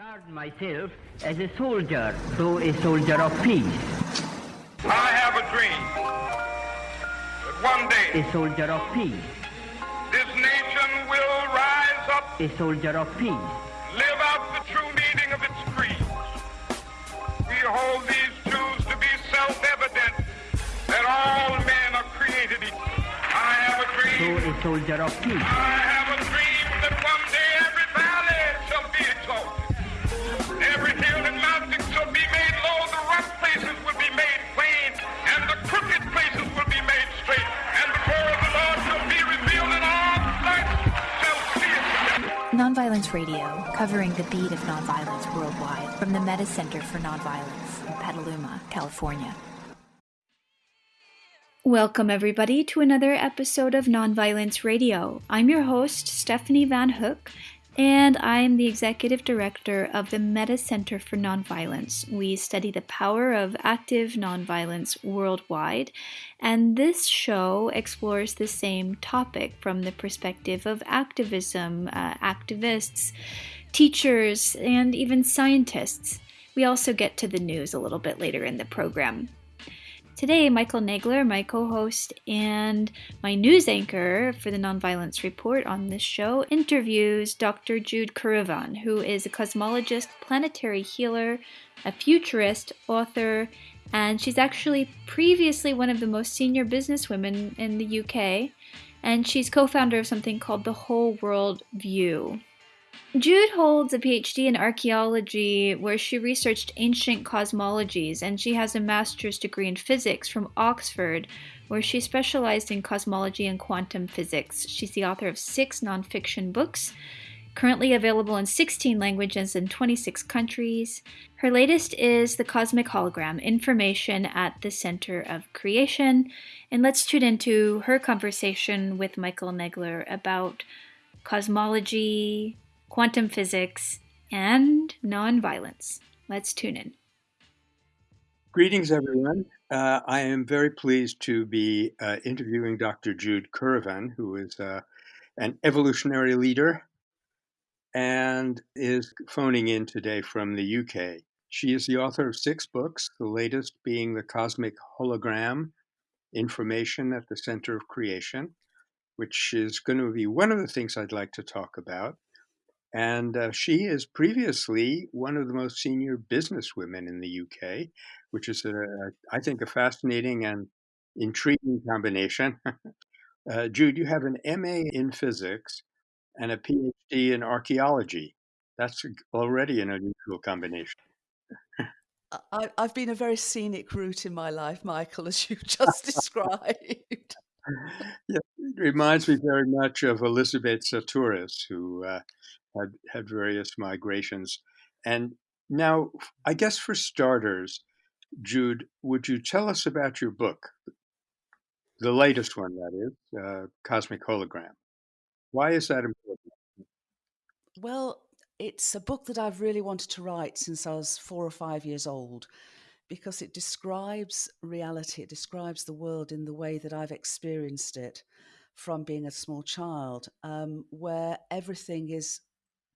regard myself as a soldier, though a soldier of peace. I have a dream that one day A soldier of peace. this nation will rise up, A soldier of peace. live out the true meaning of its creed. We hold these truths to be self-evident that all men are created equal. I have a So dream. a soldier of peace. Radio, covering the beat of nonviolence worldwide from the Metta Center for Nonviolence in Petaluma, California. Welcome, everybody, to another episode of Nonviolence Radio. I'm your host, Stephanie Van Hook, and I am the executive director of the Metta Center for Nonviolence. We study the power of active nonviolence worldwide, and this show explores the same topic from the perspective of activism, uh, activists, teachers, and even scientists. We also get to the news a little bit later in the program. Today, Michael Nagler, my co host and my news anchor for the Nonviolence Report on this show, interviews Dr. Jude Currivan, who is a cosmologist, planetary healer, a futurist, author, and she's actually previously one of the most senior businesswomen in the UK. And she's co founder of something called the Whole World View. Jude holds a PhD in archaeology where she researched ancient cosmologies, and she has a master's degree in physics from Oxford, where she specialized in cosmology and quantum physics. She's the author of six nonfiction books, currently available in 16 languages in 26 countries. Her latest is The Cosmic Hologram Information at the Center of Creation. And let's tune into her conversation with Michael Nagler about cosmology, quantum physics, and nonviolence. Let's tune in. Greetings, everyone. Uh, I am very pleased to be uh, interviewing Dr. Jude Currivan, who is uh, an evolutionary leader and is phoning in today from the UK. She is the author of six books, the latest being The Cosmic Hologram Information at the Center of Creation, which is going to be one of the things I'd like to talk about. And uh, she is previously one of the most senior businesswomen in the UK, which is, a, I think, a fascinating and intriguing combination. uh, Jude, you have an MA in physics and a PhD in archaeology. That's already an unusual combination. I, I've been a very scenic route in my life, Michael, as you just described. yeah, it reminds me very much of Elizabeth Sahtouris, who uh, had had various migrations. And now, I guess for starters, Jude, would you tell us about your book, the latest one, that is, uh, Cosmic Hologram? Why is that important? Well, it's a book that I've really wanted to write since I was four or five years old because it describes reality, it describes the world in the way that I've experienced it from being a small child, um, where everything is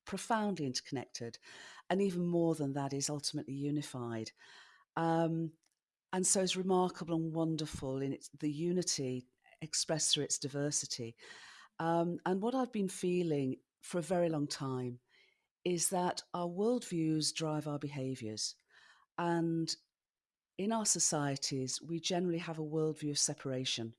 profoundly interconnected, and even more than that, is ultimately unified. Um, and so it's remarkable and wonderful in its, the unity expressed through its diversity. Um, and what I've been feeling for a very long time is that our worldviews drive our behaviors. And in our societies, we generally have a worldview of separation.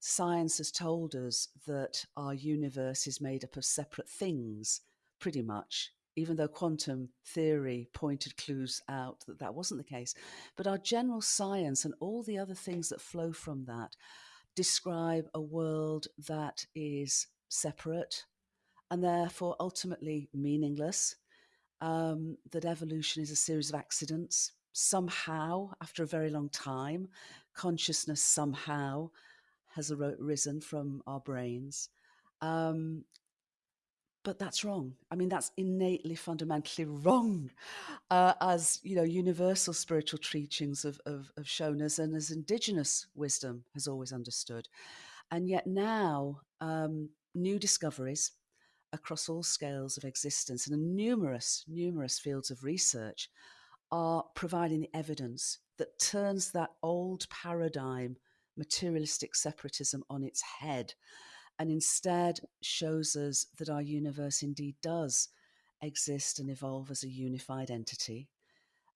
Science has told us that our universe is made up of separate things, pretty much, even though quantum theory pointed clues out that that wasn't the case. But our general science and all the other things that flow from that describe a world that is separate and therefore ultimately meaningless. Um, that evolution is a series of accidents. Somehow, after a very long time, consciousness somehow has arisen from our brains. Um, but that's wrong. I mean, that's innately, fundamentally wrong, uh, as you know, universal spiritual teachings have, have, have shown us, and as indigenous wisdom has always understood. And yet now, um, new discoveries across all scales of existence and numerous, numerous fields of research are providing the evidence that turns that old paradigm, materialistic separatism, on its head and instead shows us that our universe indeed does exist and evolve as a unified entity.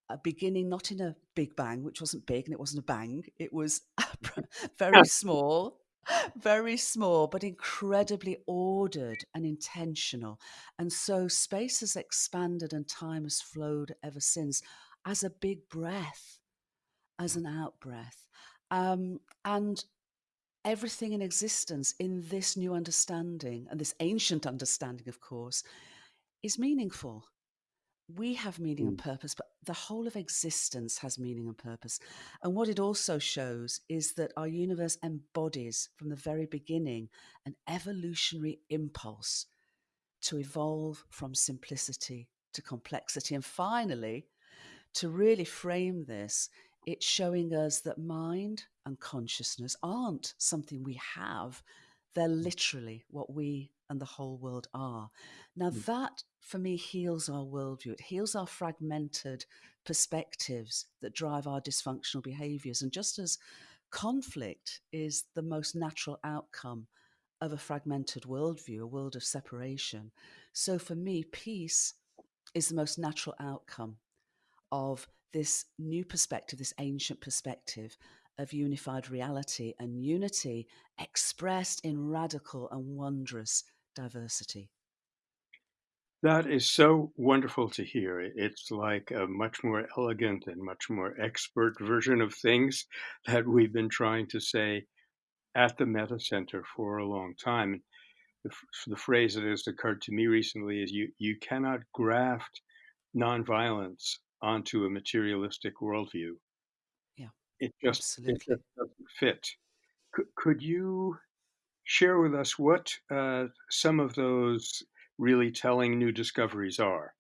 A beginning not in a big bang, which wasn't big and it wasn't a bang, it was very small, very small, but incredibly ordered and intentional. And so space has expanded and time has flowed ever since as a big breath, as an out breath. Um, and everything in existence in this new understanding, and this ancient understanding, of course, is meaningful. We have meaning and mm. purpose, but the whole of existence has meaning and purpose. And what it also shows is that our universe embodies, from the very beginning, an evolutionary impulse to evolve from simplicity to complexity. And finally, to really frame this, it's showing us that mind and consciousness aren't something we have, they're literally what we and the whole world are. Now, mm. that for me heals our worldview, it heals our fragmented perspectives that drive our dysfunctional behaviors. And just as conflict is the most natural outcome of a fragmented worldview, a world of separation, so for me, peace is the most natural outcome of this new perspective, this ancient perspective of unified reality and unity expressed in radical and wondrous diversity. That is so wonderful to hear. It's like a much more elegant and much more expert version of things that we've been trying to say at the Metta Center for a long time. The, the phrase that has occurred to me recently is you, you cannot graft nonviolence onto a materialistic worldview. Yeah, it just, absolutely. it just doesn't fit. Could, could you share with us what uh, some of those really telling new discoveries are?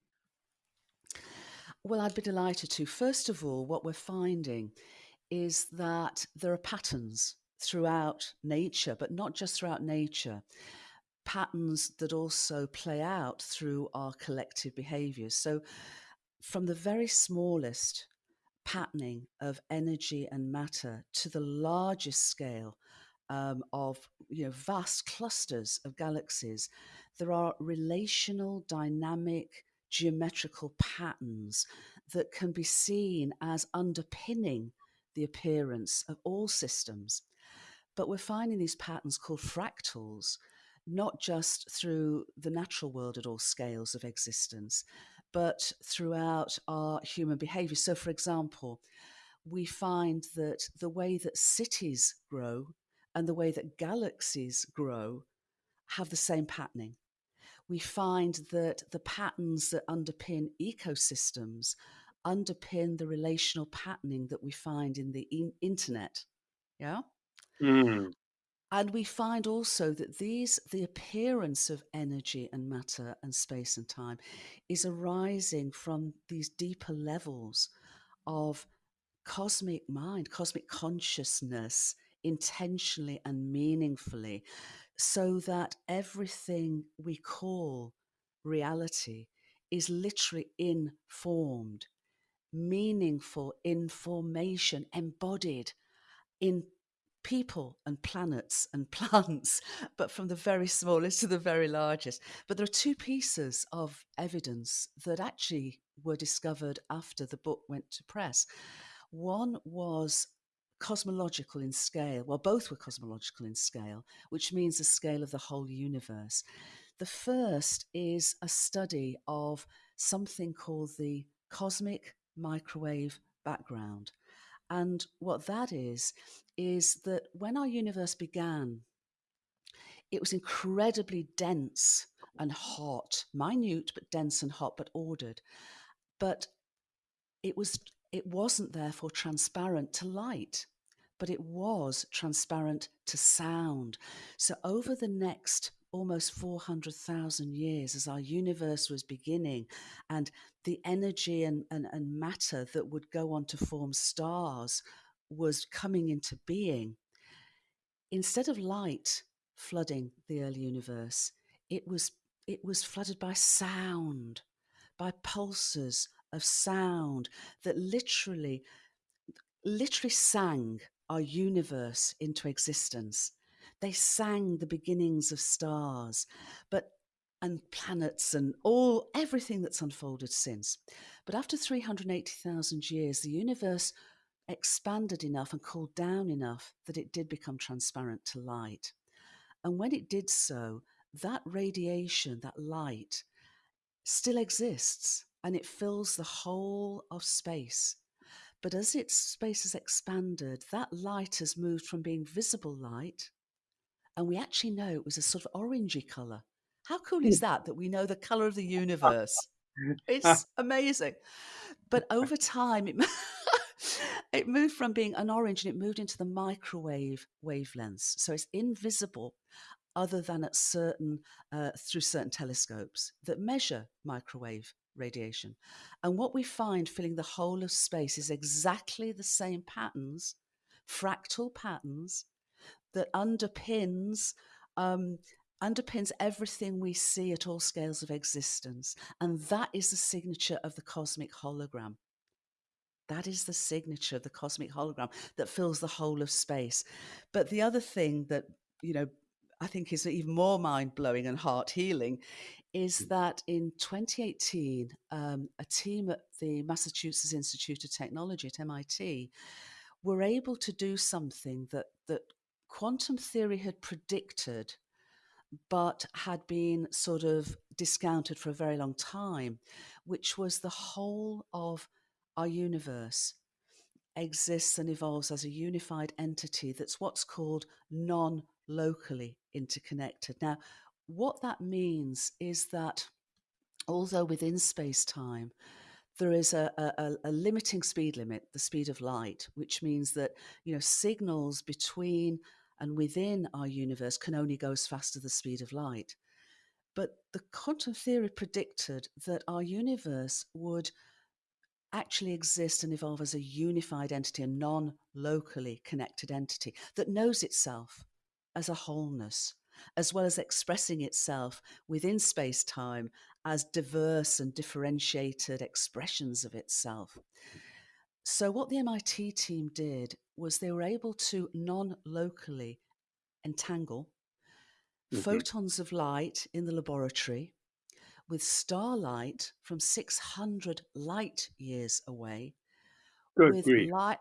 Well, I'd be delighted to. First of all, what we're finding is that there are patterns throughout nature, but not just throughout nature, patterns that also play out through our collective behaviors. So, from the very smallest patterning of energy and matter to the largest scale um, of you know vast clusters of galaxies, there are relational, dynamic, geometrical patterns that can be seen as underpinning the appearance of all systems. But we're finding these patterns called fractals, not just through the natural world at all scales of existence, but throughout our human behavior. So, for example, we find that the way that cities grow and the way that galaxies grow have the same patterning. We find that the patterns that underpin ecosystems underpin the relational patterning that we find in the in- internet. Yeah. Mm. And we find also that these, the appearance of energy and matter and space and time is arising from these deeper levels of cosmic mind, cosmic consciousness, intentionally and meaningfully, so that everything we call reality is literally informed, meaningful information embodied in people and planets and plants, but from the very smallest to the very largest. But there are two pieces of evidence that actually were discovered after the book went to press. One was cosmological in scale. Well, both were cosmological in scale, which means the scale of the whole universe. The first is a study of something called the cosmic microwave background. And what that is, is that when our universe began, it was incredibly dense and hot, minute but dense and hot, but ordered. But it was it wasn't therefore transparent to light, but it was transparent to sound. So over the next almost 400,000 years as our universe was beginning and the energy and, and, and matter that would go on to form stars was coming into being. Instead of light flooding the early universe, it was it was flooded by sound, by pulses of sound that literally, literally sang our universe into existence. They sang the beginnings of stars, but and planets and all everything that's unfolded since. But after 380,000 years, the universe expanded enough and cooled down enough that it did become transparent to light. And when it did so, that radiation, that light, still exists and it fills the whole of space. But as its space has expanded, that light has moved from being visible light, and we actually know it was a sort of orangey color. How cool is that? That we know the color of the universe. It's amazing. But over time, it, it moved from being an orange and it moved into the microwave wavelengths. So it's invisible other than at certain uh, through certain telescopes that measure microwave radiation. And what we find filling the whole of space is exactly the same patterns, fractal patterns that underpins um, underpins everything we see at all scales of existence. And that is the signature of the cosmic hologram. That is the signature of the cosmic hologram that fills the whole of space. But the other thing that, you know, I think is even more mind blowing and heart healing is mm. that in 2018, um, a team at the Massachusetts Institute of Technology at MIT were able to do something that, that quantum theory had predicted but had been sort of discounted for a very long time, which was the whole of our universe exists and evolves as a unified entity that's what's called non locally interconnected. Now, what that means is that although within space time, there is a, a, a, limiting speed limit, the speed of light, which means that you know signals between and within our universe can only go as fast as the speed of light. But the quantum theory predicted that our universe would actually exist and evolve as a unified entity, a non locally connected entity that knows itself as a wholeness, as well as expressing itself within space time as diverse and differentiated expressions of itself. So, what the MIT team did was they were able to non locally entangle mm-hmm. photons of light in the laboratory with starlight from 600 light years away. Good with grief. light,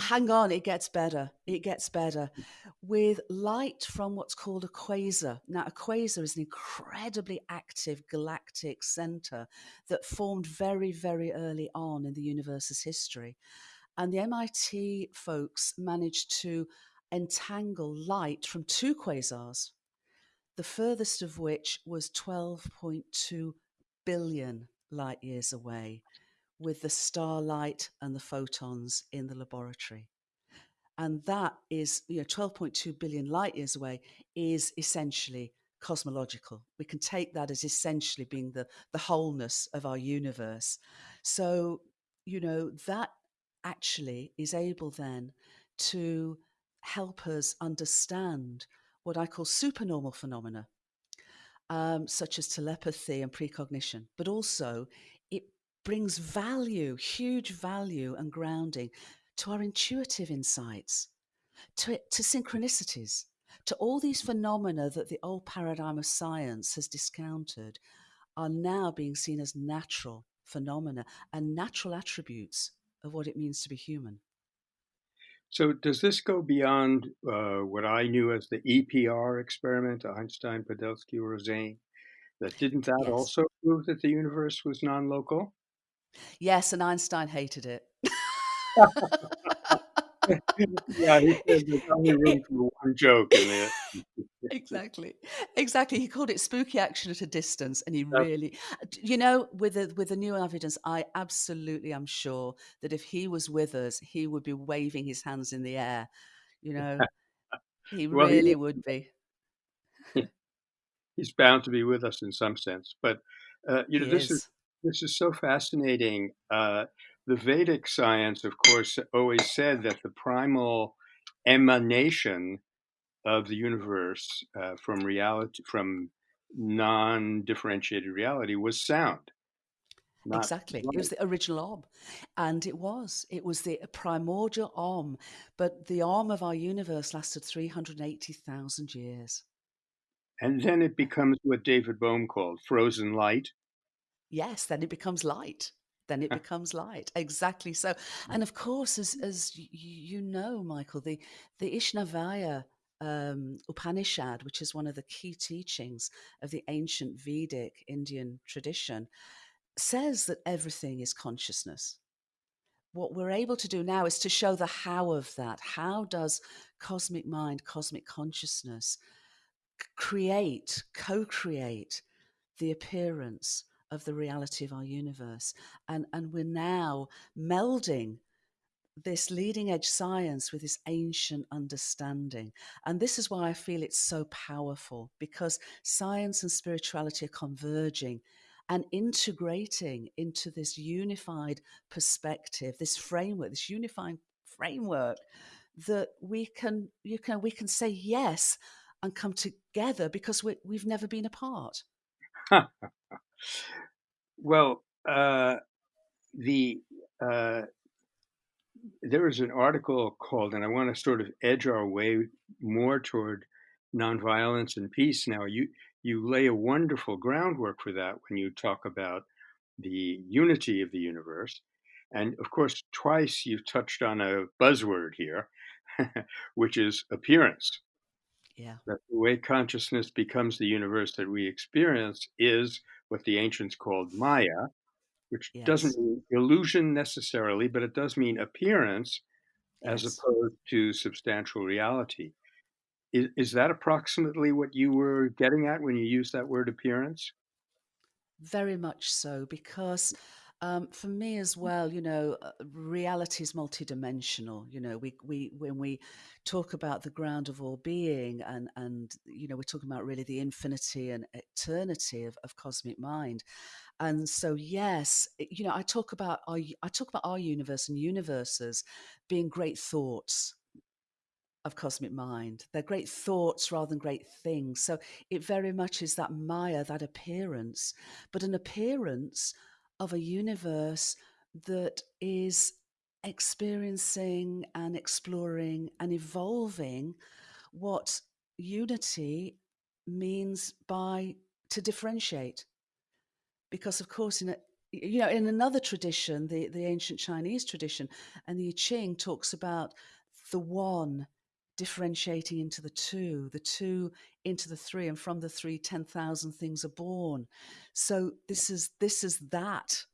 hang on, it gets better. It gets better. Mm. With light from what's called a quasar. Now, a quasar is an incredibly active galactic center that formed very, very early on in the universe's history. And the MIT folks managed to entangle light from two quasars, the furthest of which was 12.2 billion light years away with the starlight and the photons in the laboratory. And that is, you know, 12.2 billion light years away is essentially cosmological. We can take that as essentially being the, the wholeness of our universe. So, you know, that actually is able then to help us understand what I call supernormal phenomena, um, such as telepathy and precognition, but also brings value, huge value and grounding to our intuitive insights, to, to synchronicities, to all these phenomena that the old paradigm of science has discounted are now being seen as natural phenomena and natural attributes of what it means to be human. So, does this go beyond uh, what I knew as the EPR experiment, Einstein, Podolsky, Rosen? That didn't that yes. also prove that the universe was non-local? Yes, and Einstein hated it. yeah, he said there's only room for one joke in there. exactly, exactly. He called it spooky action at a distance, and he really, you know, with the with the new evidence, I absolutely am sure that if he was with us, he would be waving his hands in the air. You know, he well, really he, would be. He's bound to be with us in some sense, but uh, you know, he this is. is this is so fascinating. Uh, the Vedic science, of course, always said that the primal emanation of the universe uh, from reality, from non-differentiated reality was sound. Not exactly. It was the original Om. And it was. It was the primordial Om. But the Om of our universe lasted 380,000 years. And then it becomes what David Bohm called frozen light. Yes, then it becomes light. Then it becomes light. Exactly so. And of course, as as you know, Michael, the the Ishavasya um, Upanishad, which is one of the key teachings of the ancient Vedic Indian tradition, says that everything is consciousness. What we're able to do now is to show the how of that. How does cosmic mind, cosmic consciousness create, co create the appearance of the reality of our universe? And, and we're now melding this leading edge science with this ancient understanding. And this is why I feel it's so powerful because science and spirituality are converging and integrating into this unified perspective, this framework, this unifying framework that we can you can we can say yes and come together because we, we've never been apart. well, uh, the uh, there is an article called, and I want to sort of edge our way more toward nonviolence and peace. Now, you you lay a wonderful groundwork for that when you talk about the unity of the universe. And of course, twice you've touched on a buzzword here, which is appearance. Yeah. That the way consciousness becomes the universe that we experience is what the ancients called Maya, which yes. doesn't mean illusion necessarily, but it does mean appearance yes. as opposed to substantial reality. Is, is that approximately what you were getting at when you used that word appearance? Very much so, because um, for me as well, you know, uh, reality is multidimensional. You know, we we when we talk about the ground of all being, and and you know, we're talking about really the infinity and eternity of, of cosmic mind. And so, yes, you know, I talk about our I talk about our universe and universes being great thoughts of cosmic mind. They're great thoughts rather than great things. So it very much is that Maya, that appearance, but an appearance of a universe that is experiencing and exploring and evolving what unity means by to differentiate. Because of course in a you know in another tradition the the ancient chinese tradition and the i ching talks about the one differentiating into the two, the two into the three, and from the three, 10,000 things are born. So this is this is that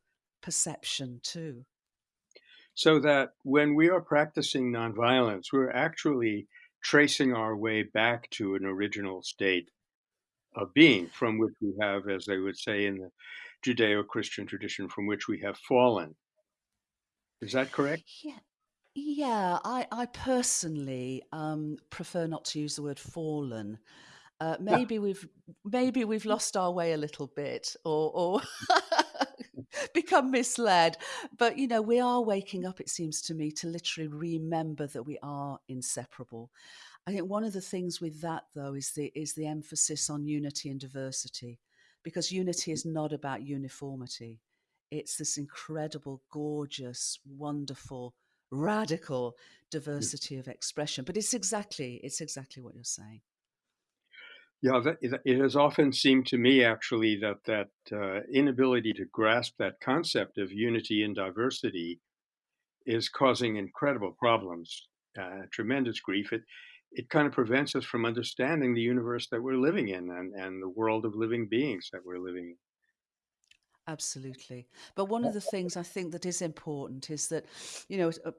perception too. So that when we are practicing nonviolence, we're actually tracing our way back to an original state of being from which we have, as they would say in the Judeo Christian tradition, from which we have fallen. Is that correct? Yeah. Yeah, I, I personally um, prefer not to use the word fallen. Uh, maybe we've maybe we've lost our way a little bit, or, or become misled. But you know, we are waking up. It seems to me to literally remember that we are inseparable. I think one of the things with that, though, is the is the emphasis on unity and diversity, because unity is not about uniformity. It's this incredible, gorgeous, wonderful radical mm. diversity of expression. But it's exactly it's exactly what you're saying. Yeah, it has often seemed to me actually that that uh, inability to grasp that concept of unity and diversity is causing incredible problems, uh, tremendous grief. It it kind of prevents us from understanding the universe that we're living in and, and the world of living beings that we're living in. Absolutely. But one of the things I think that is important is that, you know, uh,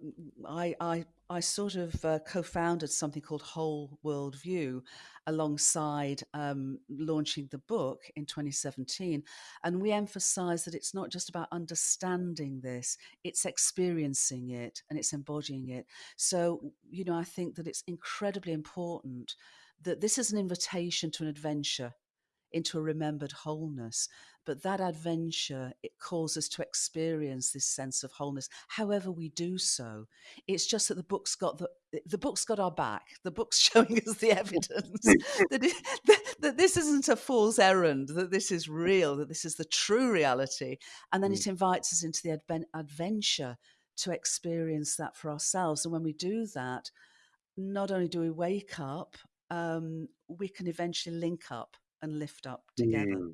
I, I, I sort of uh, co founded something called Whole World View alongside um, launching the book in 2017. And we emphasize that it's not just about understanding this, it's experiencing it and it's embodying it. So, you know, I think that it's incredibly important that this is an invitation to an adventure into a remembered wholeness. But that adventure, it calls us to experience this sense of wholeness, however we do so. It's just that the book's got the the book's got our back. The book's showing us the evidence that, it, that, that this isn't a fool's errand, that this is real, that this is the true reality. And then Mm. it invites us into the adven- adventure to experience that for ourselves. And when we do that, not only do we wake up, um, we can eventually link up and lift up together. Mm.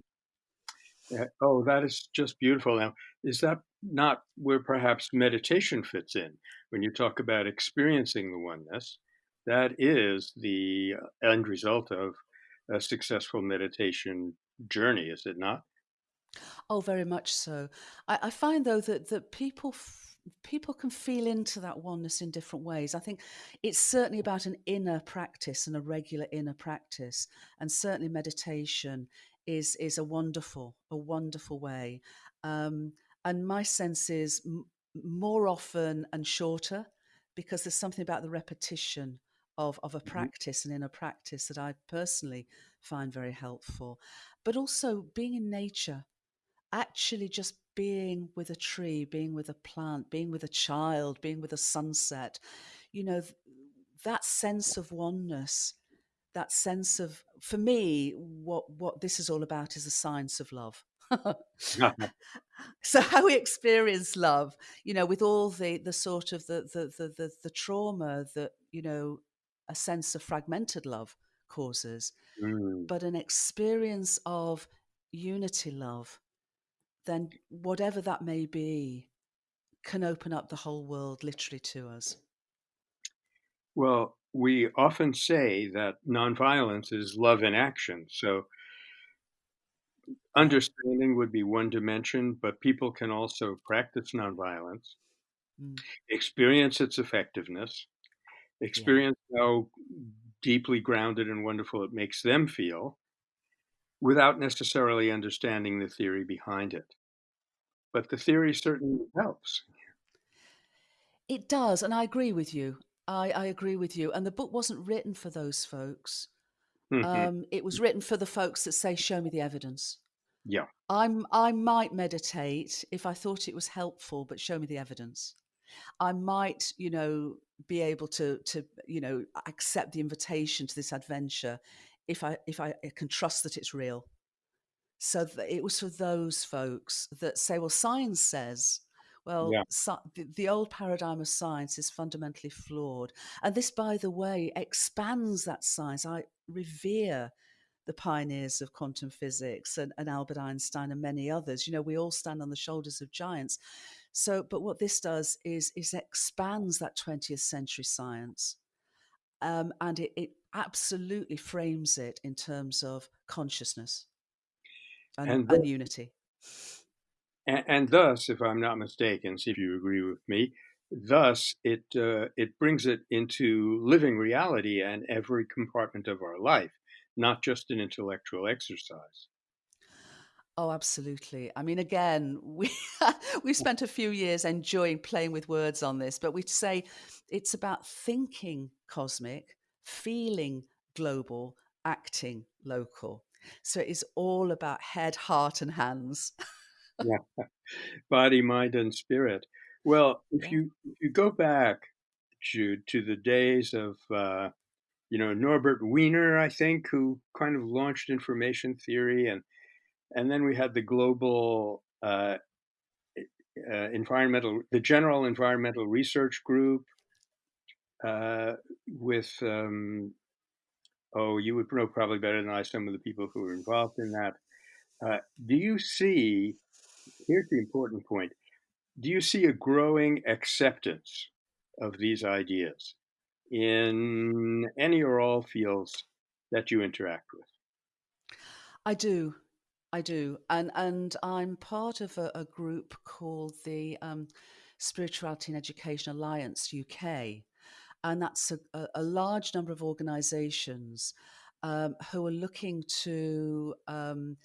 Yeah. Oh, that is just beautiful. Now, is that not where perhaps meditation fits in when you talk about experiencing the oneness? That is the uh, end result of a successful meditation journey, is it not? Oh, very much so. I, I find though that that people people can feel into that oneness in different ways. I think it's certainly about an inner practice and a regular inner practice, and certainly meditation is is a wonderful a wonderful way. Um, and my sense is m- more often and shorter because there's something about the repetition of of a Mhm. practice and inner practice that I personally find very helpful. But also being in nature actually just being with a tree, being with a plant, being with a child, being with a sunset, you know, that sense of oneness, that sense of, for me, what what this is all about is the science of love. so how we experience love, you know, with all the the sort of the the the the, the trauma that you know a sense of fragmented love causes, Mm. but an experience of unity love then whatever that may be can open up the whole world literally to us. Well, we often say that nonviolence is love in action. So understanding would be one dimension, but people can also practice nonviolence, Mm. experience its effectiveness, Yeah. experience how deeply grounded and wonderful it makes them feel without necessarily understanding the theory behind it. But the theory certainly helps. It does, and I agree with you. I, I agree with you. And the book wasn't written for those folks. Mhm. Um, it was written for the folks that say, "Show me the evidence." Yeah. I'm I might meditate if I thought it was helpful, but show me the evidence. I might, you know, be able to to you know accept the invitation to this adventure if I if I can trust that it's real. So th- it was for those folks that say, well, science says, well, Yeah. sci- the, the old paradigm of science is fundamentally flawed. And this, by the way, expands that science. I revere the pioneers of quantum physics and, and Albert Einstein and many others. You know, we all stand on the shoulders of giants. So, but what this does is is expands that 20th century science, um, and it, it absolutely frames it in terms of consciousness and, And and unity. And, and thus, if I'm not mistaken, see if you agree with me, thus it uh, it brings it into living reality and every compartment of our life, not just an intellectual exercise. Oh, absolutely. I mean, again, we we spent a few years enjoying playing with words on this, but we say it's about thinking cosmic, feeling global, acting local. So it is all about head, heart, and hands. Yeah, body, mind, and spirit. Well, if Yeah. you if you go back, Jude, to the days of uh, you know Norbert Wiener, I think, who kind of launched information theory, and and then we had the global uh, uh, environmental, the General Environmental Research Group, uh, with um, oh, you would know probably better than I some of the people who were involved in that. Uh, do you see? Here's the important point. Do you see a growing acceptance of these ideas in any or all fields that you interact with? I do. I do. And and I'm part of a, a group called the um, Spirituality and Education Alliance UK. And that's a, a, large number of organizations um, who are looking to um,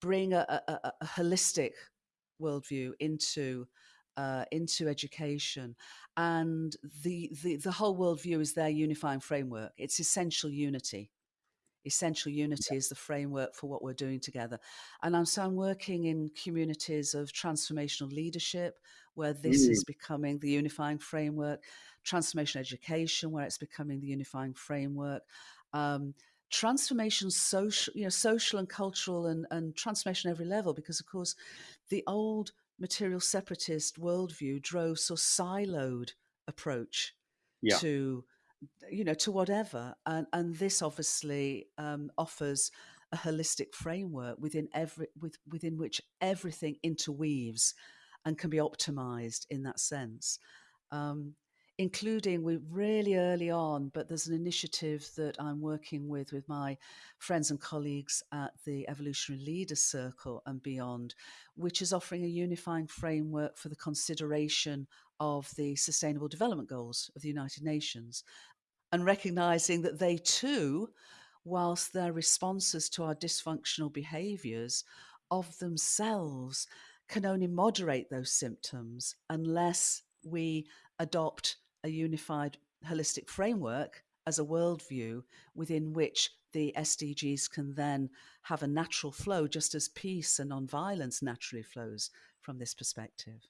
bring a, a, a- a holistic worldview into uh, into education, and the, the the whole worldview is their unifying framework. It's essential unity essential unity is the framework for what we're doing together. And I'm, so I'm working in communities of transformational leadership, where this Mm. is becoming the unifying framework, transformation education, where it's becoming the unifying framework. Um, transformation social you know social and cultural and, and transformation every level because of course the old material separatist worldview drove so siloed approach Yeah. to you know to whatever and and this obviously um, offers a holistic framework within every with, within which everything interweaves and can be optimized in that sense um, including we really early on but there's an initiative that i'm working with with my friends and colleagues at the evolutionary leaders circle and beyond which is offering a unifying framework for the consideration of the sustainable development goals of the united nations and recognizing that they too whilst their responses to our dysfunctional behaviors of themselves can only moderate those symptoms unless we adopt a unified holistic framework as a worldview within which the SDGs can then have a natural flow, just as peace and nonviolence naturally flows from this perspective.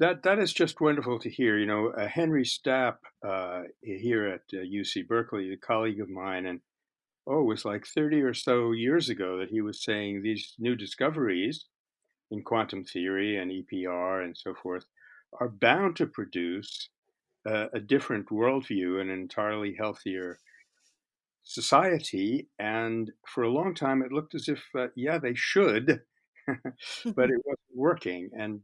That that is just wonderful to hear. You know, uh, Henry Stapp uh, here at uh, UC Berkeley, a colleague of mine, and oh, it was like 30 or so years ago that he was saying these new discoveries in quantum theory and EPR and so forth are bound to produce a different worldview and an entirely healthier society. And for a long time, it looked as if, uh, yeah, they should, but it wasn't working. And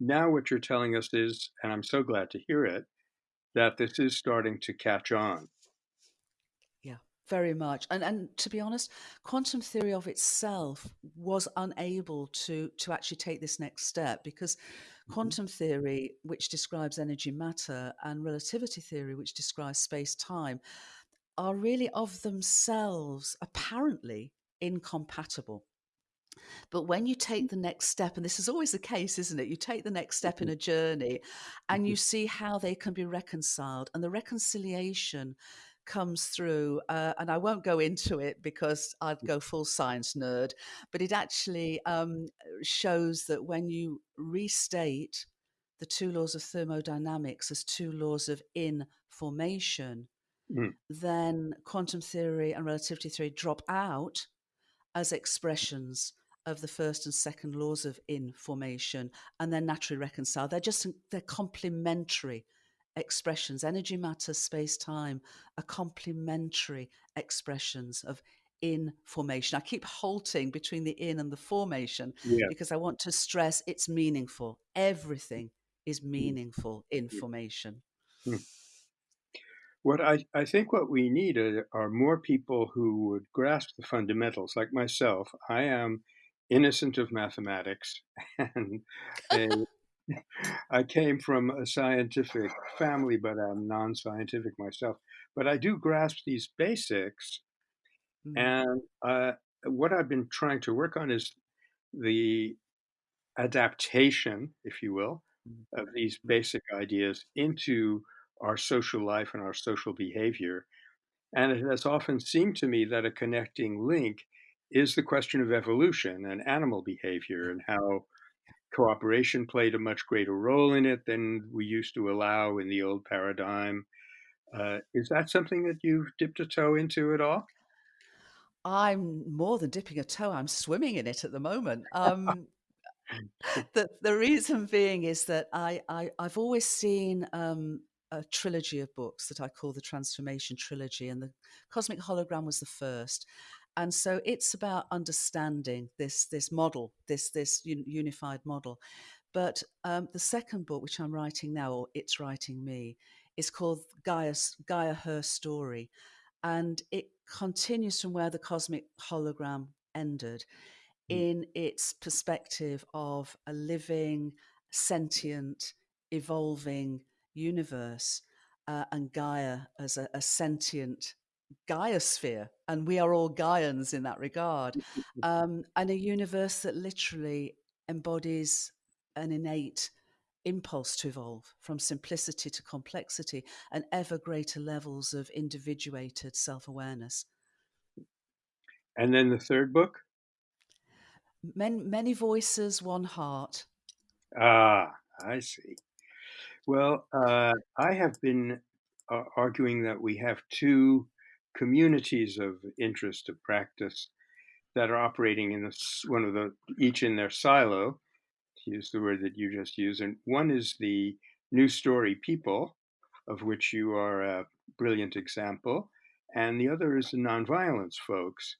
now what you're telling us is, and I'm so glad to hear it, that this is starting to catch on. Yeah, very much. And and to be honest, quantum theory of itself was unable to to actually take this next step because mm-hmm. quantum theory, which describes energy matter, and relativity theory, which describes space time, are really of themselves apparently incompatible. But when you take the next step, and this is always the case, isn't it? You take the next step in a journey and you see how they can be reconciled, and the reconciliation comes through. Uh, and I won't go into it because I'd go full science nerd, but it actually um, shows that when you restate the two laws of thermodynamics as two laws of information, Mm. then quantum theory and relativity theory drop out as expressions of the first and second laws of information and they're naturally reconciled. They're just they're complementary expressions. Energy matter space time are complementary expressions of information. I keep halting between the in and the formation Yeah. because i want to stress it's meaningful. Everything is meaningful information. Mm. What I, I think what we need are, are more people who would grasp the fundamentals. Like myself, I am innocent of mathematics, and a, I came from a scientific family, but I'm non-scientific myself. But I do grasp these basics, Mm. and uh, what I've been trying to work on is the adaptation, if you will, Mm. of these basic ideas into our social life and our social behavior. And it has often seemed to me that a connecting link is the question of evolution and animal behavior and how cooperation played a much greater role in it than we used to allow in the old paradigm. Uh, is that something that you've dipped a toe into at all? I'm more than dipping a toe. I'm swimming in it at the moment. Um, the the reason being is that I, I I've always seen um, a trilogy of books that I call the Transformation Trilogy, and the Cosmic Hologram was the first. And so it's about understanding this this model, this this un- unified model. But um, the second book, which I'm writing now, or it's writing me, is called Gaia's, Gaia Her Story, and it continues from where the cosmic hologram ended Mm. in its perspective of a living, sentient, evolving universe, uh, and Gaia as a, a sentient Gaiosphere, and we are all Gaians in that regard, um, and a universe that literally embodies an innate impulse to evolve from simplicity to complexity and ever greater levels of individuated self awareness. And then the third book? Many, many voices, one heart. Ah, I see. Well, uh, I have been uh, arguing that we have two communities of interest of practice that are operating in this, one of the each in their silo, to use the word that you just used, and one is the new story people, of which you are a brilliant example, and the other is the nonviolence folks,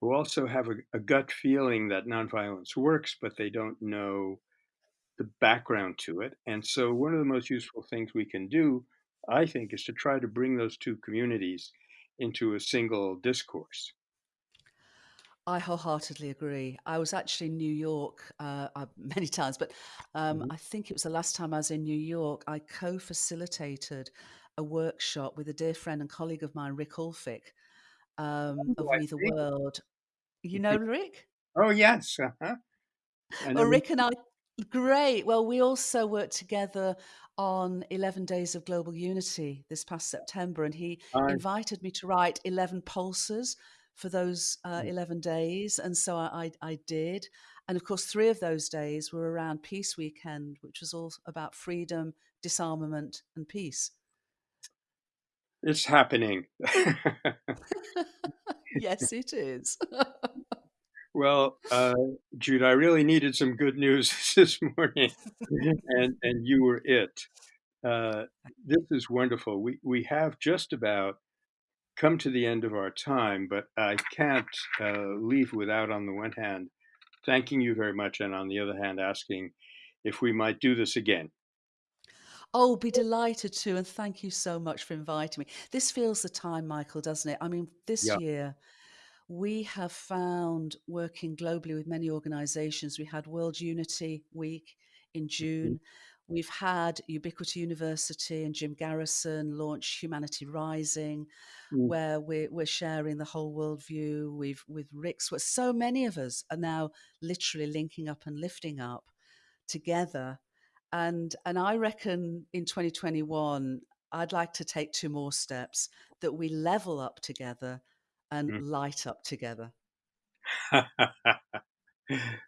who also have a, a gut feeling that nonviolence works, but they don't know the background to it. And so, one of the most useful things we can do, I think, is to try to bring those two communities into a single discourse. I wholeheartedly agree. I was actually in New York uh, many times, but um, mm-hmm. I think it was the last time I was in New York. I co facilitated a workshop with a dear friend and colleague of mine, Rick Ulfik, um, oh, of We the World. You know Rick? Oh, yes. Uh-huh. Well, Rick and I, great. Well, we also worked together on 11 Days of Global Unity this past September, and he invited me to write 11 pulses for those uh, mm. 11 days. And so I, I, I, did. And of course, three of those days were around Peace Weekend, which was all about freedom, disarmament, and peace. It's happening. yes, it is. well, uh, Jude, I really needed some good news this morning, and and you were it. Uh, this is wonderful. We we have just about come to the end of our time, but I can't uh, leave without, on the one hand, thanking you very much, and on the other hand, asking if we might do this again. Oh, be delighted to, and thank you so much for inviting me. This feels the time, Michael, doesn't it? I mean, this yeah. year we have found working globally with many organizations. We had World Unity Week in mm-hmm. June. We've had Ubiquity University and Jim Garrison launch Humanity Rising, mm. where we're, we're sharing the whole worldview. We've with Rick's, where so many of us are now literally linking up and lifting up together. And and I reckon in 2021, I'd like to take two more steps that we level up together and mm. light up together.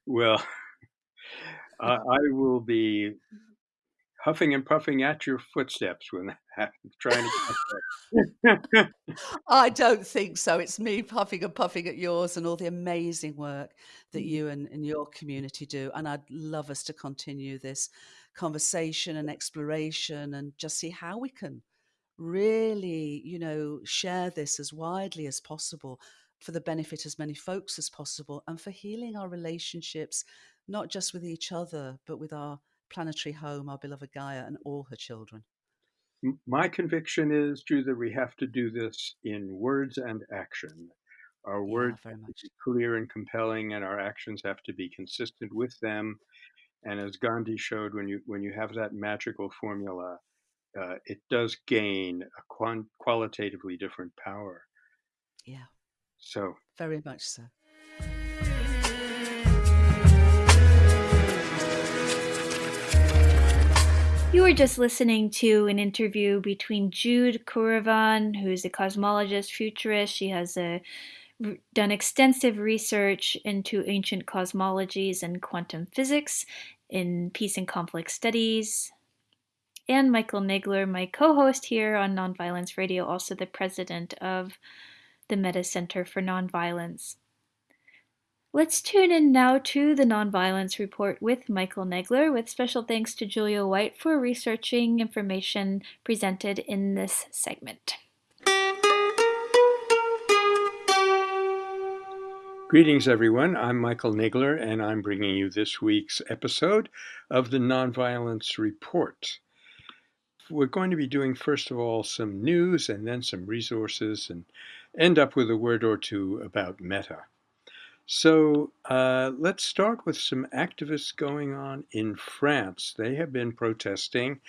well, I will be huffing and puffing at your footsteps when trying to. I don't think so. It's me puffing and puffing at yours and all the amazing work that mm-hmm. you and, and your community do. And I'd love us to continue this conversation and exploration and just see how we can really, you know, share this as widely as possible for the benefit as many folks as possible and for healing our relationships, not just with each other, but with our planetary home, our beloved Gaia, and all her children. My conviction is, Drew, that we have to do this in words and action. Our yeah, words have to be clear and compelling, and our actions have to be consistent with them. And as Gandhi showed, when you when you have that magical formula, uh, it does gain a quant- qualitatively different power. Yeah. So very much so. You were just listening to an interview between Jude Currivan, who's a cosmologist, futurist. She has a, done extensive research into ancient cosmologies and quantum physics in peace and conflict studies. And Michael Nagler, my co host here on Nonviolence Radio, also the president of the Metta Center for Nonviolence. Let's tune in now to the Nonviolence Report with Michael Nagler, with special thanks to Julia White for researching information presented in this segment. Greetings, everyone. I'm Michael Nagler, and I'm bringing you this week's episode of the Nonviolence Report. We're going to be doing, first of all, some news and then some resources, and end up with a word or two about Metta. So uh, let's start with some activists going on in France. They have been protesting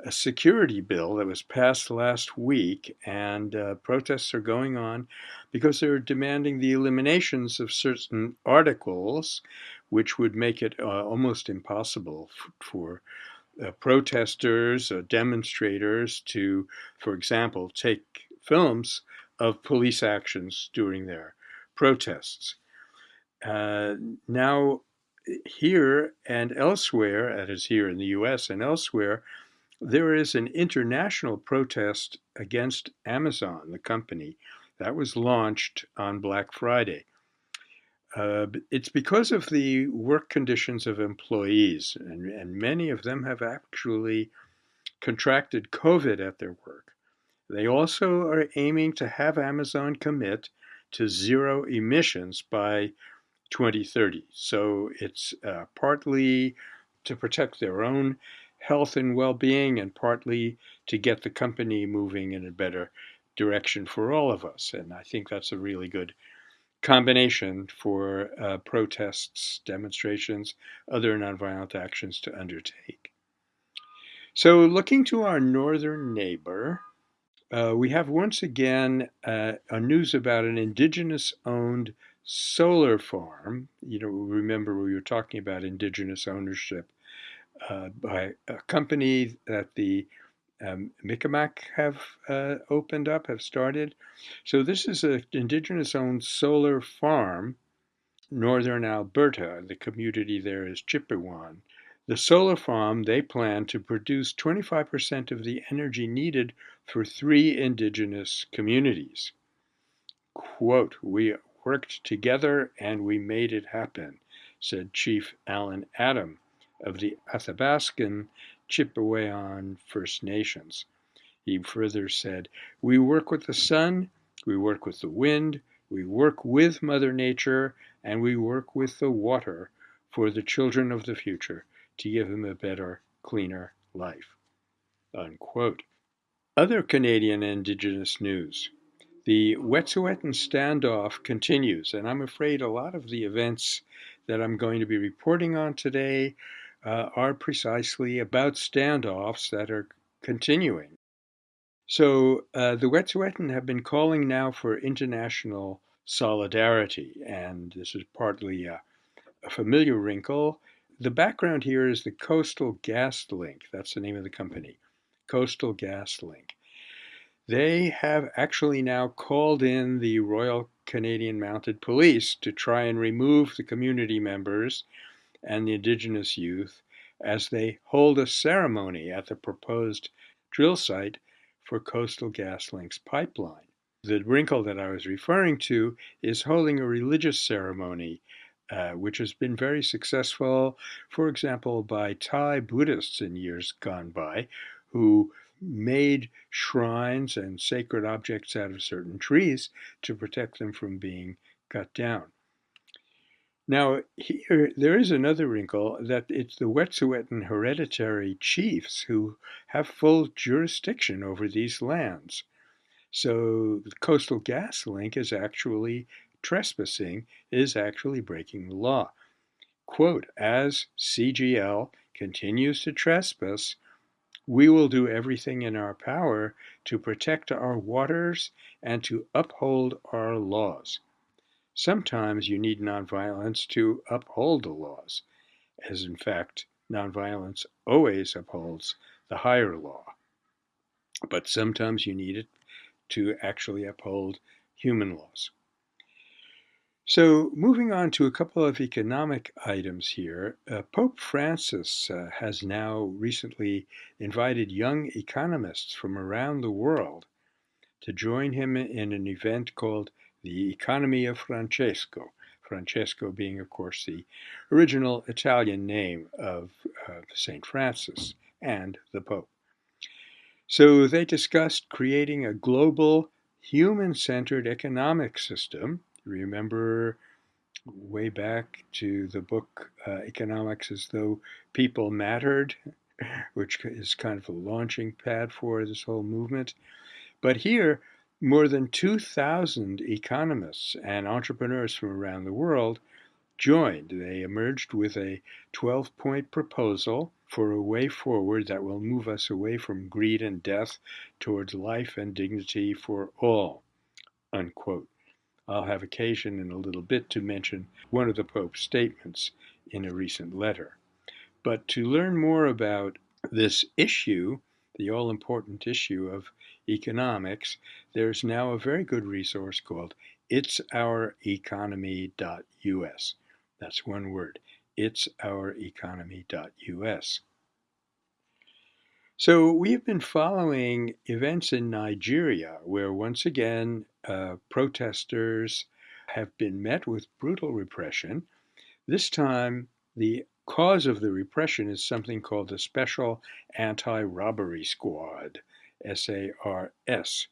a security bill that was passed last week, and uh, protests are going on because they're demanding the eliminations of certain articles, which would make it uh, almost impossible for uh, protesters, uh, demonstrators to, for example, take films of police actions during their protests. Uh, now, here and elsewhere, that is here in the US and elsewhere, there is an international protest against Amazon, the company, that was launched on Black Friday. Uh, it's because of the work conditions of employees, and, and many of them have actually contracted COVID at their work. They also are aiming to have Amazon commit to zero emissions by 2030. So it's uh, partly to protect their own health and well being, and partly to get the company moving in a better direction for all of us. And I think that's a really good combination for uh, protests, demonstrations, other nonviolent actions to undertake. So, looking to our northern neighbor, uh, we have once again uh, a news about an indigenous owned solar farm. You know, remember we were talking about indigenous ownership uh, by a company that the um, have uh, opened up, have started. So this is an indigenous-owned solar farm, northern Alberta. The community there is Chipewyan. The solar farm, they plan to produce 25% of the energy needed for three indigenous communities. Quote, we worked together and we made it happen, said Chief Alan Adam of the Athabascan on First Nations. He further said, We work with the sun, we work with the wind, we work with Mother Nature, and we work with the water for the children of the future to give them a better, cleaner life. Unquote. Other Canadian Indigenous news. The Wet'suwet'en standoff continues, and I'm afraid a lot of the events that I'm going to be reporting on today uh, are precisely about standoffs that are continuing. So uh, the Wet'suwet'en have been calling now for international solidarity, and this is partly a, a familiar wrinkle. The background here is the Coastal GasLink. That's the name of the company, Coastal GasLink. They have actually now called in the Royal Canadian Mounted Police to try and remove the community members and the indigenous youth as they hold a ceremony at the proposed drill site for Coastal GasLink's pipeline. The wrinkle that I was referring to is holding a religious ceremony, uh, which has been very successful, for example, by Thai Buddhists in years gone by, who made shrines and sacred objects out of certain trees to protect them from being cut down. Now, here there is another wrinkle that it's the Wet'suwet'en hereditary chiefs who have full jurisdiction over these lands. So the Coastal GasLink is actually trespassing, is actually breaking the law. Quote, as CGL continues to trespass, we will do everything in our power to protect our waters and to uphold our laws. Sometimes you need nonviolence to uphold the laws, as in fact, nonviolence always upholds the higher law. But sometimes you need it to actually uphold human laws. So, moving on to a couple of economic items here, uh, Pope Francis uh, has now recently invited young economists from around the world to join him in an event called the Economy of Francesco. Francesco being, of course, the original Italian name of uh, St. Francis and the Pope. So they discussed creating a global human centered economic system remember way back to the book uh, Economics as Though People Mattered, which is kind of a launching pad for this whole movement. But here, more than 2,000 economists and entrepreneurs from around the world joined. They emerged with a 12 point proposal for a way forward that will move us away from greed and death towards life and dignity for all. Unquote. I'll have occasion in a little bit to mention one of the Pope's statements in a recent letter. But to learn more about this issue, the all important issue of economics, there's now a very good resource called itsoureconomy.us. That's one word, itsoureconomy.us. So we've been following events in Nigeria where once again uh, protesters have been met with brutal repression. This time, the cause of the repression is something called the Special Anti Robbery Squad, SARS.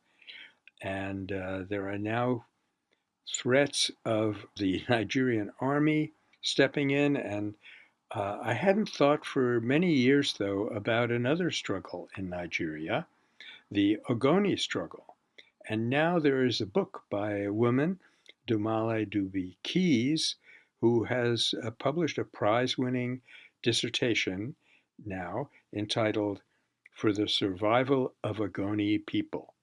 And uh, there are now threats of the Nigerian army stepping in and uh, I hadn't thought for many years, though, about another struggle in Nigeria, the Ogoni struggle. And now there is a book by a woman, Dumale Dubi Keys, who has uh, published a prize winning dissertation now entitled For the Survival of Ogoni People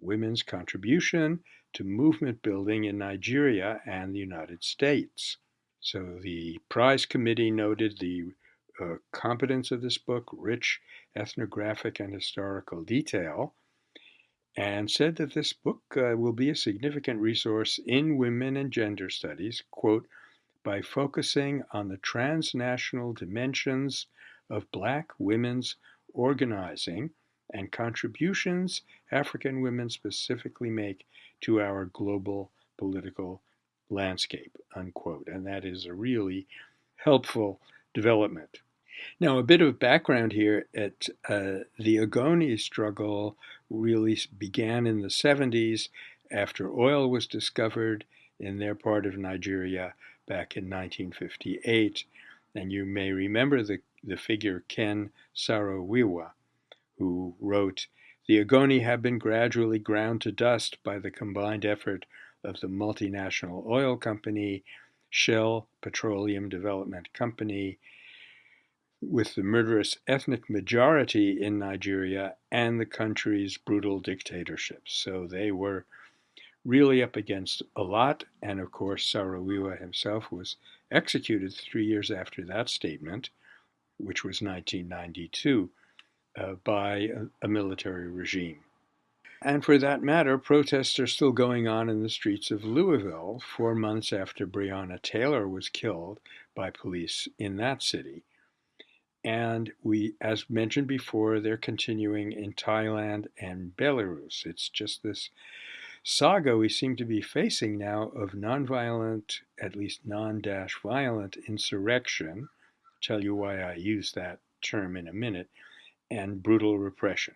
Women's Contribution to Movement Building in Nigeria and the United States. So the prize committee noted the uh, competence of this book, rich ethnographic and historical detail, and said that this book uh, will be a significant resource in women and gender studies, quote, by focusing on the transnational dimensions of Black women's organizing and contributions African women specifically make to our global political landscape, unquote. And that is a really helpful development. Now, a bit of background here at uh, the Ogoni struggle really began in the 70s after oil was discovered in their part of Nigeria back in 1958. And you may remember the, the figure Ken Saro-Wiwa, who wrote, The Ogoni have been gradually ground to dust by the combined effort of the multinational oil company, Shell Petroleum Development Company, with the murderous ethnic majority in Nigeria and the country's brutal dictatorship. So they were really up against a lot. And of course, Saro-Wiwa himself was executed three years after that statement, which was 1992, uh, by a, a military regime. And for that matter, protests are still going on in the streets of Louisville four months after Breonna Taylor was killed by police in that city. And we, as mentioned before, they're continuing in Thailand and Belarus. It's just this saga we seem to be facing now of nonviolent, at least non dash violent insurrection. Tell you why I use that term in a minute, and brutal repression.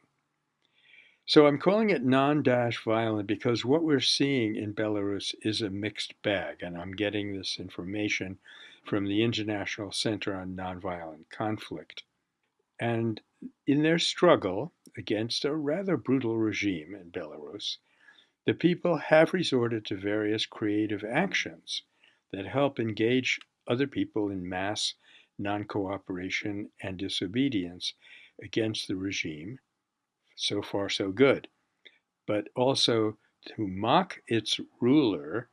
So I'm calling it non-dash violent because what we're seeing in Belarus is a mixed bag, and I'm getting this information from the International Center on Nonviolent Conflict. And in their struggle against a rather brutal regime in Belarus, the people have resorted to various creative actions that help engage other people in mass non cooperation and disobedience against the regime so far so good, but also to mock its ruler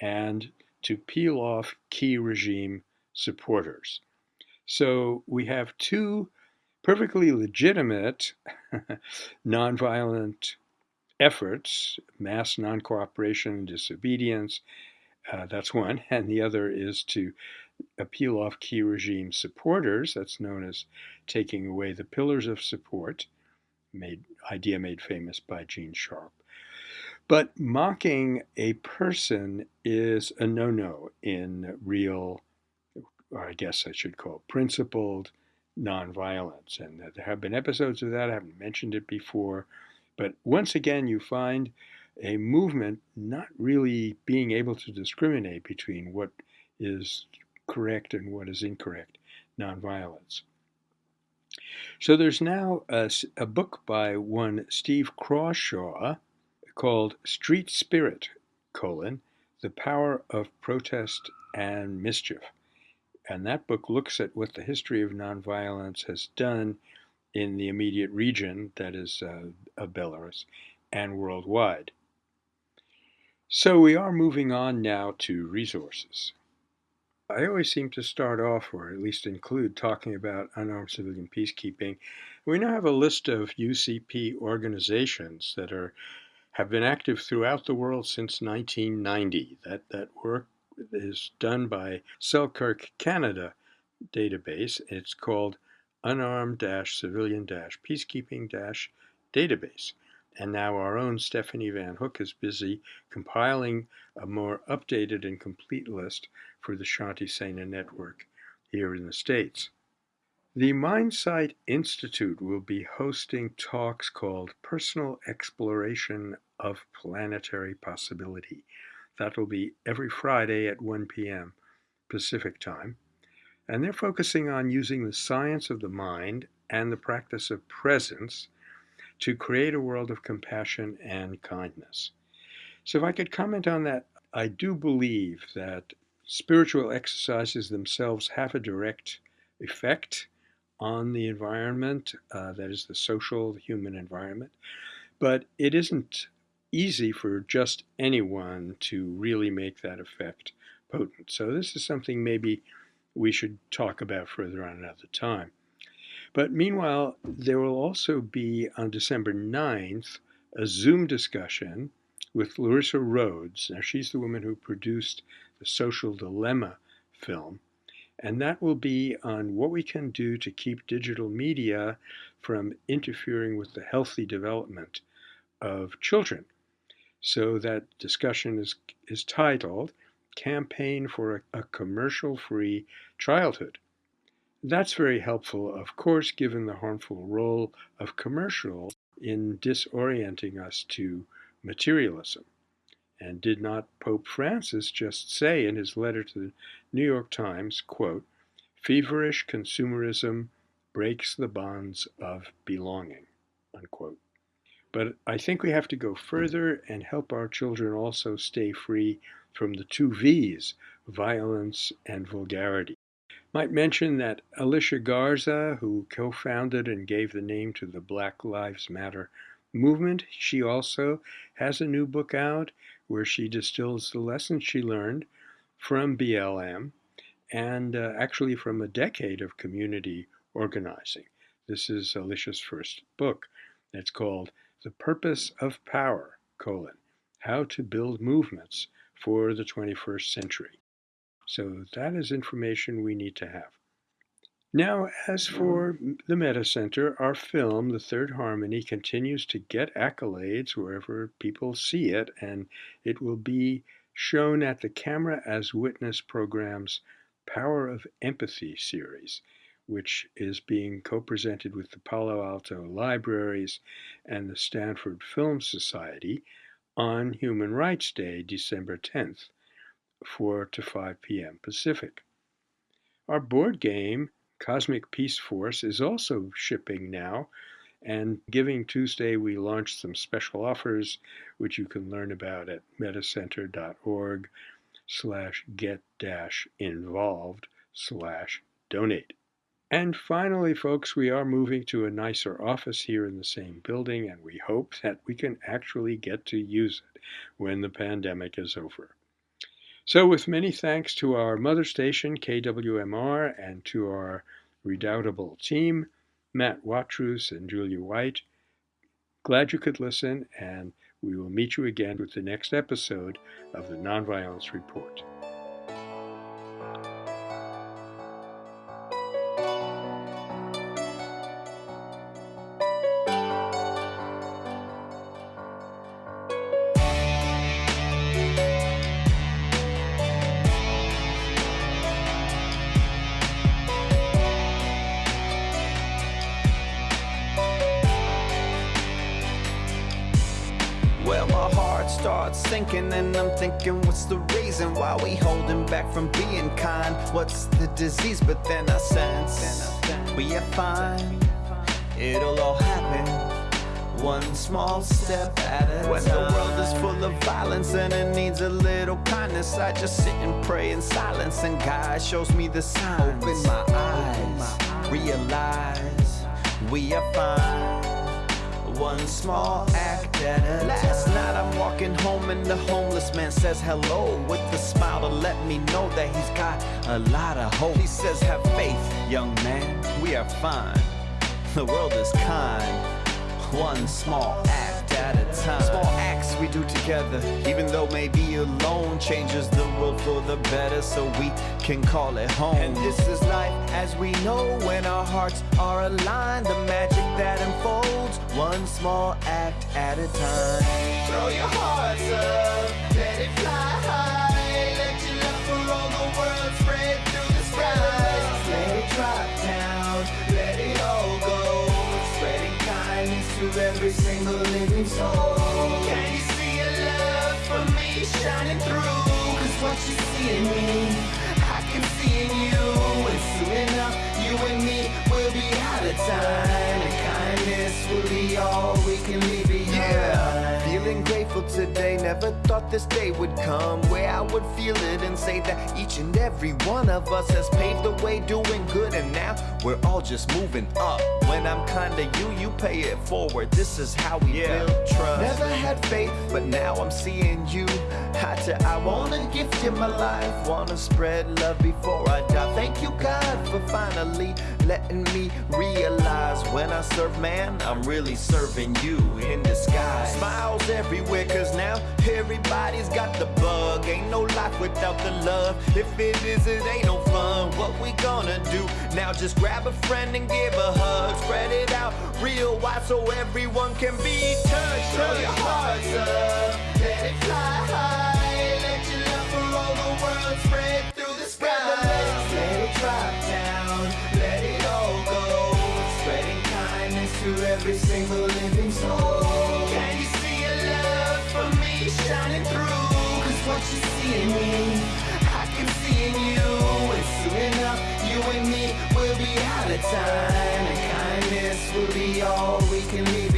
and to peel off key regime supporters. So we have two perfectly legitimate nonviolent efforts mass non cooperation and disobedience. Uh, that's one. And the other is to peel off key regime supporters. That's known as taking away the pillars of support made idea made famous by Gene Sharp. But mocking a person is a no-no in real, or I guess I should call it principled nonviolence. And there have been episodes of that. I haven't mentioned it before. But once again, you find a movement not really being able to discriminate between what is correct and what is incorrect nonviolence. So there's now a, a book by one Steve Crawshaw called Street Spirit, colon, The Power of Protest and Mischief. And that book looks at what the history of nonviolence has done in the immediate region, that is, uh, of Belarus, and worldwide. So we are moving on now to resources. I always seem to start off, or at least include, talking about unarmed civilian peacekeeping. We now have a list of UCP organizations that are have been active throughout the world since 1990. That, that work is done by Selkirk Canada database. It's called Unarmed Civilian Peacekeeping Database. And now our own Stephanie Van Hook is busy compiling a more updated and complete list for the Shanti Sena network here in the States. The MindSight Institute will be hosting talks called Personal Exploration of Planetary Possibility. That will be every Friday at 1 p.m. Pacific Time. And they're focusing on using the science of the mind and the practice of presence to create a world of compassion and kindness. So, if I could comment on that, I do believe that spiritual exercises themselves have a direct effect on the environment, uh, that is, the social, the human environment, but it isn't easy for just anyone to really make that effect potent. So, this is something maybe we should talk about further on another time. But meanwhile, there will also be on December 9th a Zoom discussion with Larissa Rhodes. Now, she's the woman who produced the Social Dilemma film. And that will be on what we can do to keep digital media from interfering with the healthy development of children. So that discussion is, is titled Campaign for a, a Commercial Free Childhood. That's very helpful, of course, given the harmful role of commercial in disorienting us to materialism. And did not Pope Francis just say in his letter to the New York Times, quote, feverish consumerism breaks the bonds of belonging, unquote. But I think we have to go further and help our children also stay free from the two V's, violence and vulgarity. Might mention that Alicia Garza, who co founded and gave the name to the Black Lives Matter movement, she also has a new book out where she distills the lessons she learned from BLM and uh, actually from a decade of community organizing. This is Alicia's first book. It's called The Purpose of Power, colon, How to Build Movements for the 21st Century. So that is information we need to have. Now, as for the Metta Center, our film, The Third Harmony, continues to get accolades wherever people see it, and it will be shown at the Camera as Witness program's Power of Empathy series, which is being co presented with the Palo Alto Libraries and the Stanford Film Society on Human Rights Day, December 10th. 4 to 5 p.m. Pacific. Our board game, Cosmic Peace Force, is also shipping now. And Giving Tuesday, we launched some special offers, which you can learn about at mettacenter.org slash get dash involved slash donate. And finally, folks, we are moving to a nicer office here in the same building, and we hope that we can actually get to use it when the pandemic is over. So, with many thanks to our mother station, KWMR, and to our redoubtable team, Matt Watrous and Julia White, glad you could listen, and we will meet you again with the next episode of the Nonviolence Report. Disease but then I sense we are fine. It'll all happen one small step at a when time. the world is full of violence and it needs a little kindness I just sit and pray in silence and God shows me the signs. Open my eyes realize we are fine one small act at a Last night I'm walking home and the homeless man says hello with a smile to let me know that he's got a lot of hope. He says, have faith, young man, we are fine. The world is kind. One small act at a time. Small acts we do together, even though maybe alone changes the world for the better, so we can call it home. And this is life as we know when our hearts are aligned. The magic that unfolds, one small act at a time. Throw your hearts up, let it fly high. Every single living soul. Can you see a love from me shining through? Cause what you see in me, I can see in you. And soon enough, you and me will be out of time. And kindness will be all we can leave behind. Yeah, feeling grateful today. Never thought this day would come where I would feel it and say that each and every one of us has paved the way doing good. And now we're all just moving up. When I'm kinda you, you pay it forward. This is how we build trust. Never had faith, but now I'm seeing you. Eye to I wanna gift you my life. Wanna spread love before I die. Thank you, God, for finally letting me realize when I serve man, I'm really serving you in disguise. Smiles everywhere, cause now everybody's got the bug. Ain't no life without the love. If it is, it ain't no fun. What we gonna do? Now just grab a friend and give a hug. Spread it out real wide so everyone can be touched. Throw your hearts up, let it fly what you see in me, I can see in you. And soon enough, you and me will be out of time. And kindness will be all we can leave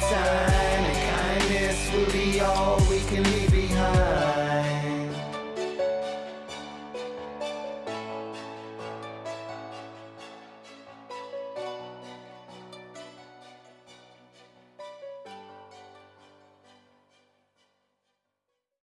time.